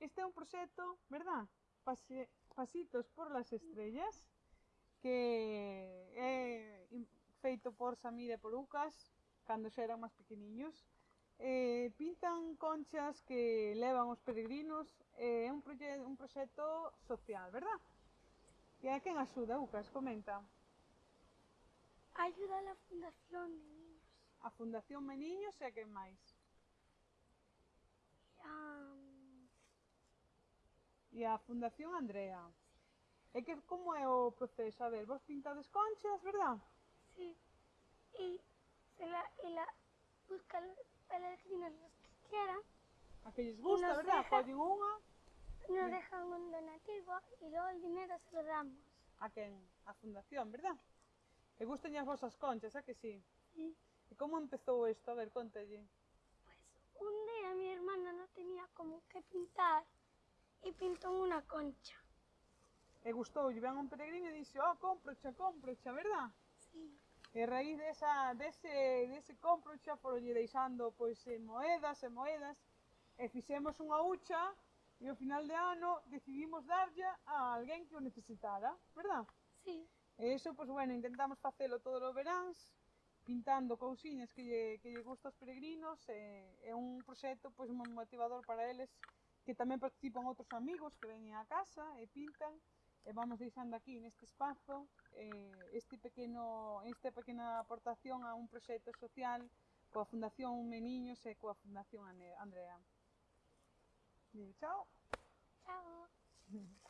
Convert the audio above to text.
Este é un proxecto, verdad? Pase, pasitos por las estrellas que é feito por Samir e por Lucas cando xa eran máis pequeniños. Eh, pintan conchas que levan os peregrinos, é eh, un, proxe un proxecto social, verdad? E a quen axuda, Lucas? Comenta. Ayuda a la Fundación Meniños. A Fundación Meniños e a quen máis? e a Fundación Andrea. E que como é o proceso? A ver, vos pintades conchas, verdad? Sí. Y se la, y la buscan peregrinos los que quieran. A que lles gusta, verdad? Deja, unha. Nos dejan un donativo e logo o dinero se lo damos. A quen? A fundación, verdad? E gustan as vosas conchas, a que sí? Sí. E como empezou isto? A ver, contalle. Pois pues, un día mi hermana non tenía como y pintó una concha. E gustou, ven un peregrino e dixe, oh, comprocha, comprocha, verdad? Sí. E a raíz desa, dese, dese comprocha foronlle deixando pois eh, moedas e moedas e fixemos unha hucha e ao final de ano decidimos darlle a alguén que o necesitara, verdad? Sí. E iso, pois bueno, intentamos facelo todos os veráns, pintando cousiñas que lle, que lle gusta aos peregrinos, e é un proxecto pois moi motivador para eles, que tamén participan outros amigos que veñen á casa e pintan, e vamos deixando aquí neste espazo eh, este pequeno, esta pequena aportación a un proxecto social coa Fundación Meniños e coa Fundación Andrea. Digo, chao. Chao.